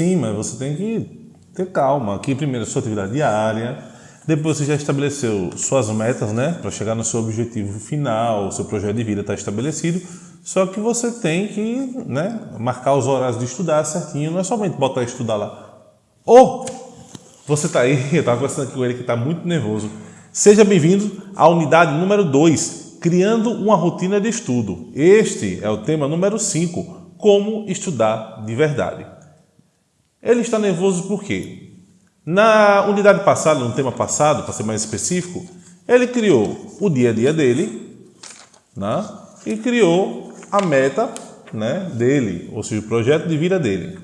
Sim, mas você tem que ter calma. Aqui primeiro sua atividade diária, depois você já estabeleceu suas metas, né, para chegar no seu objetivo final, seu projeto de vida está estabelecido. Só que você tem que, né, marcar os horários de estudar certinho, não é somente botar estudar lá. Ou você está aí, eu estava conversando com ele que está muito nervoso. Seja bem-vindo à unidade número 2, criando uma rotina de estudo. Este é o tema número 5, como estudar de verdade. Ele está nervoso por quê? Na unidade passada, no tema passado, para ser mais específico, ele criou o dia a dia dele né? e criou a meta né, dele, ou seja, o projeto de vida dele.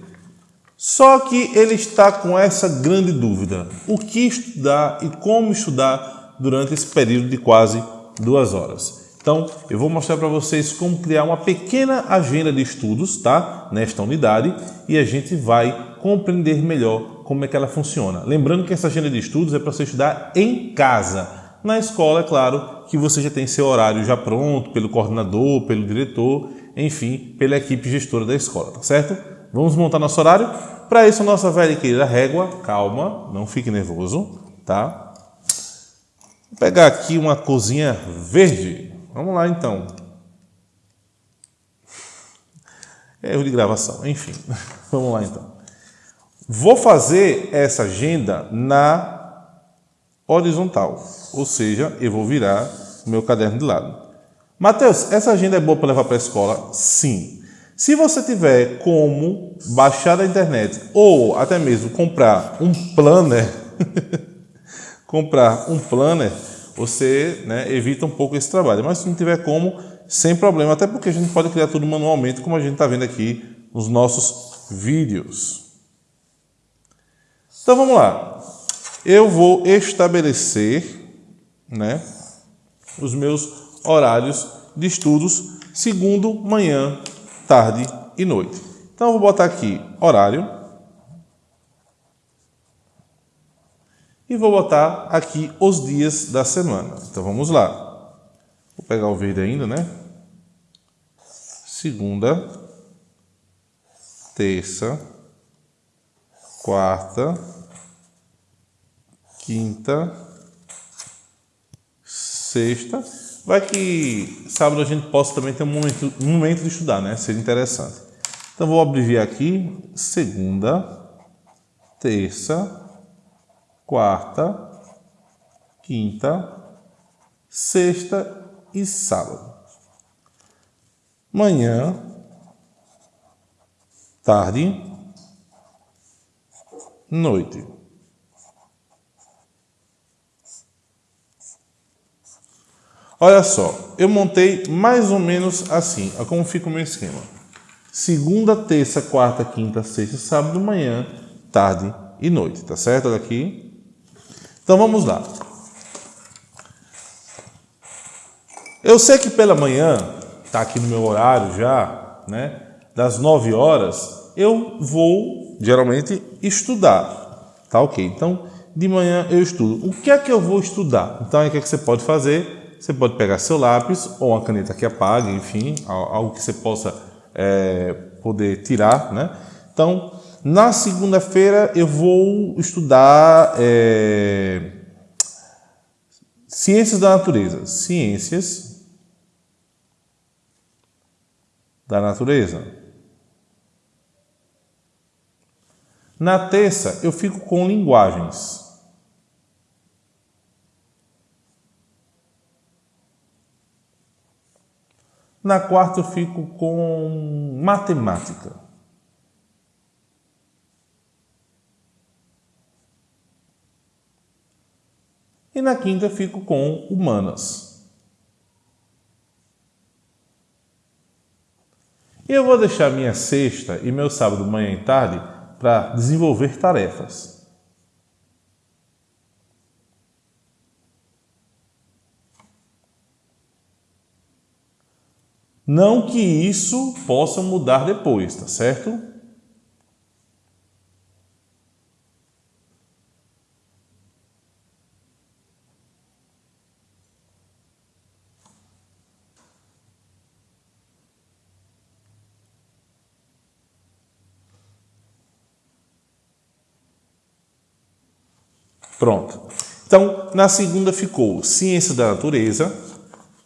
Só que ele está com essa grande dúvida: o que estudar e como estudar durante esse período de quase duas horas. Então, eu vou mostrar para vocês como criar uma pequena agenda de estudos, tá? Nesta unidade e a gente vai compreender melhor como é que ela funciona. Lembrando que essa agenda de estudos é para você estudar em casa. Na escola, é claro, que você já tem seu horário já pronto pelo coordenador, pelo diretor, enfim, pela equipe gestora da escola, tá certo? Vamos montar nosso horário? Para isso, nossa velha e querida régua, calma, não fique nervoso, tá? Vou pegar aqui uma cozinha verde. Vamos lá, então. Erro de gravação, enfim. Vamos lá, então. Vou fazer essa agenda na horizontal, ou seja, eu vou virar o meu caderno de lado. Mateus, essa agenda é boa para levar para a escola? Sim. Se você tiver como baixar da internet ou até mesmo comprar um planner, comprar um planner, você né, evita um pouco esse trabalho. Mas se não tiver como, sem problema, até porque a gente pode criar tudo manualmente, como a gente está vendo aqui nos nossos vídeos. Então vamos lá. Eu vou estabelecer né, os meus horários de estudos segundo manhã, tarde e noite. Então eu vou botar aqui horário e vou botar aqui os dias da semana. Então vamos lá. Vou pegar o verde ainda, né? Segunda, terça, quarta, quinta, sexta. Vai que sábado a gente possa também ter um momento, um momento de estudar, né? Seria interessante. Então vou abreviar aqui segunda, terça, quarta, quinta, sexta e sábado. Manhã, tarde, noite. Olha só, eu montei mais ou menos assim, olha como fica o meu esquema. Segunda, terça, quarta, quinta, sexta, sábado, manhã, tarde e noite, tá certo? Olha aqui. Então vamos lá. Eu sei que pela manhã, tá aqui no meu horário já, né? Das 9 horas, eu vou geralmente estudar, tá ok? Então, de manhã eu estudo. O que é que eu vou estudar? Então, o que, é que você pode fazer? Você pode pegar seu lápis ou uma caneta que apague, enfim, algo que você possa é, poder tirar, né? Então, na segunda-feira eu vou estudar é, ciências da natureza. Ciências da natureza. Na terça eu fico com linguagens. Na quarta eu fico com matemática. E na quinta eu fico com humanas. E eu vou deixar minha sexta e meu sábado, manhã e tarde para desenvolver tarefas. Não que isso possa mudar depois, tá certo? Pronto. Então, na segunda ficou ciência da natureza,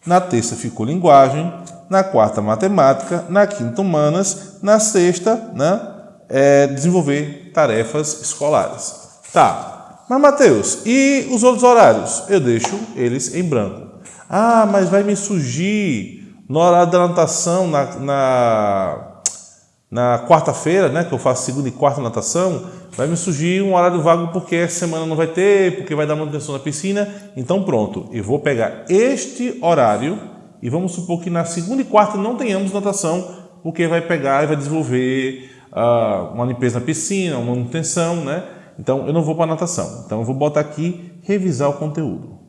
na terça ficou linguagem, na quarta matemática, na quinta humanas, na sexta, né, é, desenvolver tarefas escolares. Tá, mas Mateus, e os outros horários? Eu deixo eles em branco. Ah, mas vai me surgir no horário da natação, na, na, na quarta-feira, né, que eu faço segunda e quarta natação, vai me surgir um horário vago porque essa semana não vai ter, porque vai dar manutenção na piscina. Então pronto, eu vou pegar este horário e vamos supor que na segunda e quarta não tenhamos natação, porque vai pegar e vai desenvolver uh, uma limpeza na piscina, uma manutenção, né? Então eu não vou para natação. Então eu vou botar aqui revisar o conteúdo.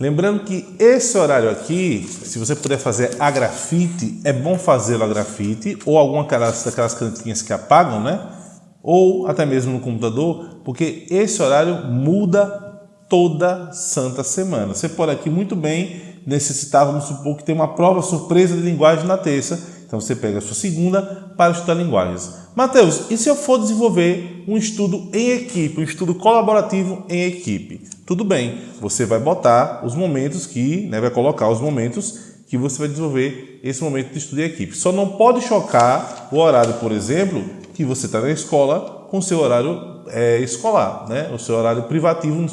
Lembrando que esse horário aqui, se você puder fazer a grafite, é bom fazê-lo a grafite ou alguma daquelas, daquelas canetinhas que apagam, né? Ou até mesmo no computador, porque esse horário muda toda santa semana. Você pode aqui muito bem necessitar, vamos supor que tem uma prova surpresa de linguagem na terça, então você pega a sua segunda para estudar linguagens. Mateus, e se eu for desenvolver um estudo em equipe, um estudo colaborativo em equipe? Tudo bem, você vai botar os momentos que, né, vai colocar os momentos que você vai desenvolver esse momento de estudo em equipe. Só não pode chocar o horário, por exemplo, que você está na escola com o seu horário é, escolar, né? o seu horário privativo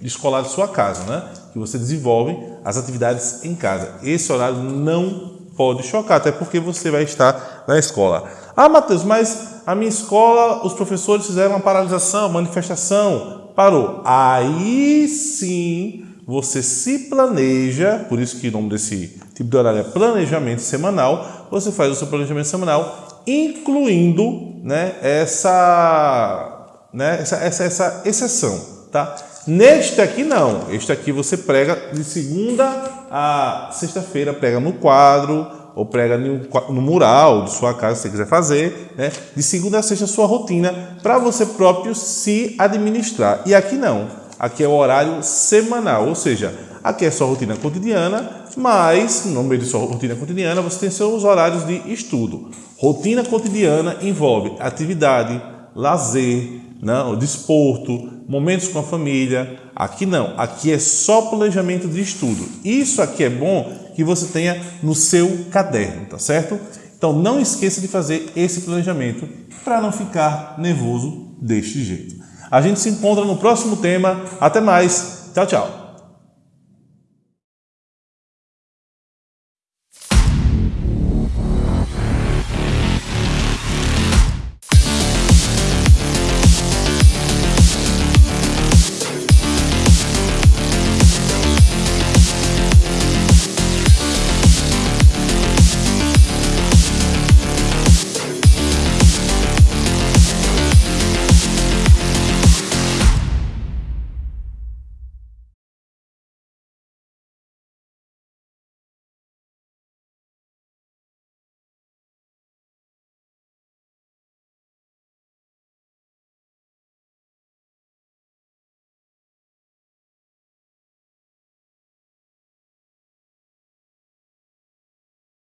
escolar de sua casa, né? que você desenvolve as atividades em casa. Esse horário não pode chocar, até porque você vai estar na escola. Ah, Matheus, mas a minha escola, os professores fizeram uma paralisação, manifestação, parou. Aí sim você se planeja, por isso que o nome desse tipo de horário é planejamento semanal, você faz o seu planejamento semanal, incluindo né, essa, né, essa, essa, essa exceção. Tá? Neste aqui não, este aqui você prega de segunda a sexta-feira, prega no quadro ou prega no, mural de sua casa, se você quiser fazer, né? de segunda a sexta sua rotina para você próprio se administrar. E aqui não, aqui é o horário semanal, ou seja, aqui é sua rotina cotidiana, mas no meio de sua rotina cotidiana você tem seus horários de estudo. Rotina cotidiana envolve atividade, lazer, não, né, desporto, momentos com a família. Aqui não, aqui é só planejamento de estudo. Isso aqui é bom que você tenha no seu caderno, tá certo? Então não esqueça de fazer esse planejamento para não ficar nervoso deste jeito. A gente se encontra no próximo tema. Até mais. Tchau, tchau.